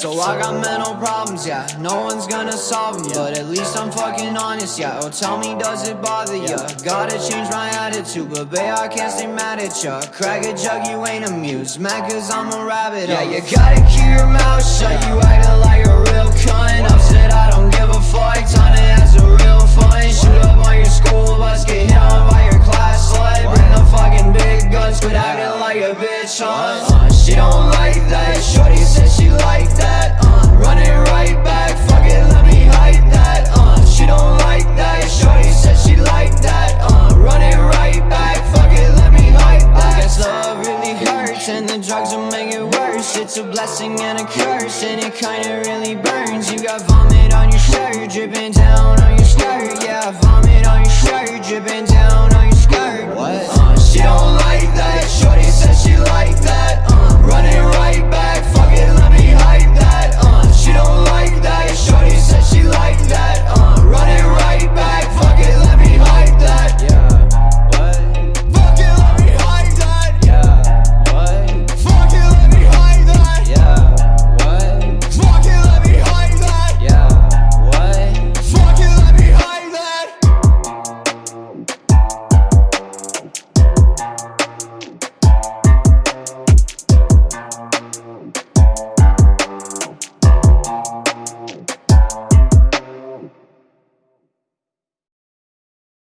So I got mental problems, yeah. No one's gonna solve them, but at least I'm fucking honest, yeah. Oh, tell me, does it bother ya? Gotta change my attitude, but babe, I can't stay mad at ya. Crack a jug, you ain't amused. Mad cause I'm a rabbit. Yeah, you gotta keep your mouth shut. You acting a bitch, huh? Uh, she don't like that. Shorty said she like that. Uh, run it right back. Fuck it, let me hide that. Uh, she don't like that. Shorty said she like that. Uh, run it right back. Fuck it, let me hide that. I guess love really hurts, and the drugs will make it worse. It's a blessing and a curse, and it kinda really burns. You got vomit on your shirt, dripping down on your skirt. Yeah, vomit on your shirt, dripping down